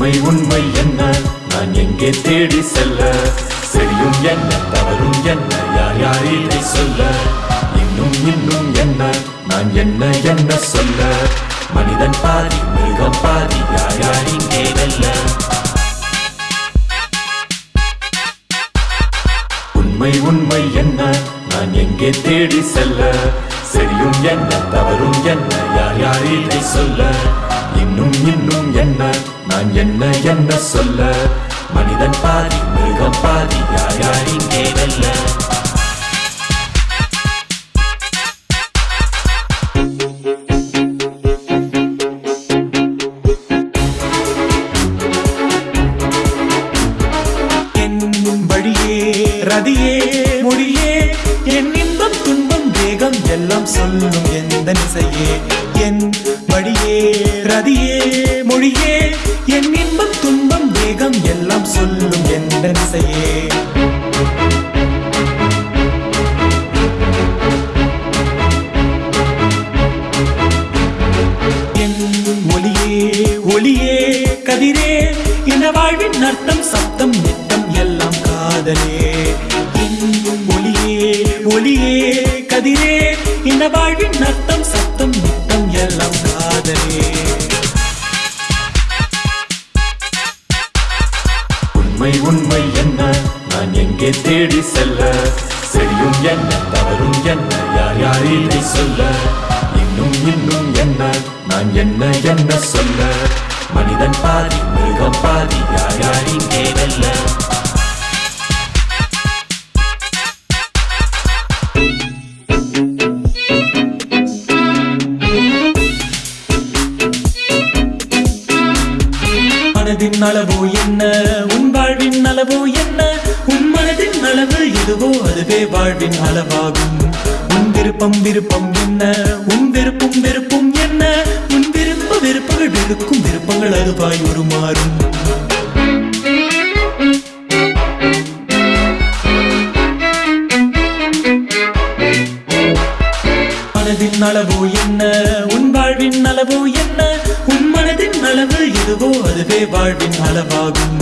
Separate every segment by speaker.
Speaker 1: உண்மை உண்மை என்ன? நான் எங்கே தேடி செல்ல? சரியும் என்ன தவறும் என்ன? யார் யார் இதை சொல்ல? இன்னும் இன்னும் என்ன? நான் என்ன என்ன சொல்ல? மனிதன் பாதி மிருகம் பாதி யார் யார் இங்கே வெல்ல? உண்மை உண்மை என்ன? நான் எங்கே தேடி செல்ல? சரியும் என்ன தவறும் என்ன? யார் யார் இதை சொல்ல? இன்னும் இன்னும் என்ன? நான் என்ன என்ன சொல்ல? மனிதன் பாதி மிருகம் பாதி யார் யார் இங்கே வெல்ல?
Speaker 2: ரதியே மொழியே என் இன்பம் துன்பம் வேகம் எல்லாம் சொல்லும் எந்த நிசையே? என் வழியே ரதியே மொழியே என் இன்பம் துன்பம் வேகம் எல்லாம் சொல்லும் என்ற நிசையே. ஒளியே கதிரே என வாழ்வின் அர்த்தம் சப்தம் நித்தம் எல்லாம் காதலே. என் ஒளியே ஒளியே கதிரே என வாழ்வின் அர்த்தம் சப்தம் காதலி
Speaker 1: உண்மை உண்மை என்ன? நான் எங்கே தேடி செல்ல? சரியும் என்ன தவறும் என்ன? யார் யார் இல்லை சொல்ல? இன்னும் இன்னும் என்ன? நான் என்ன என்ன சொல்ல? மனிதன் பாதி மிருகம் பாதி யார் யார் இங்கே வெல்ல?
Speaker 2: மனதின் அளவு என்ன? உன் வாழ்வின் அளவு என்ன? உன் மனதின் அளவு எதுவோ அதுவே வாழ்வின் அளவாகும். உன் விருப்பம் விருப்பம் என்ன? உன் விருப்பம் விருப்பம் என்ன? உன் விருப்ப விருப்பங்கள் இருக்கும் விருப்பங்கள் அதுவாய் உருமாறும். மனதின் அளவு என்ன? உன் வாழ்வின் அளவோ எதுவோ வாழ்வின் அளவாகும்.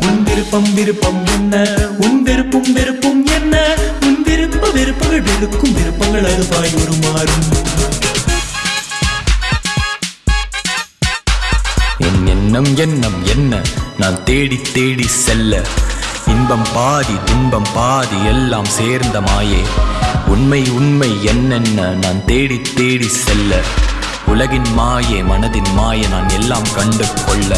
Speaker 2: உன் விருப்பம் விருப்பம் என்ன? உன் விருப்பம் விருப்பம் என்ன? உன் விருப்ப விருப்பங்கள் வெறுக்கும் விருப்பங்கள் அதுவாய் உருமாறும்.
Speaker 3: என் எண்ணம் எண்ணம் என்ன? நான் தேடி தேடி செல்ல. இன்பம் பாதி துன்பம் பாதி எல்லாம் சேர்ந்த மாயே. உண்மை உண்மை என்னென்ன? நான் தேடி தேடி செல்ல. உலகின் மாயே மனதின் மாயை நான் எல்லாம் கண்டு கொள்ள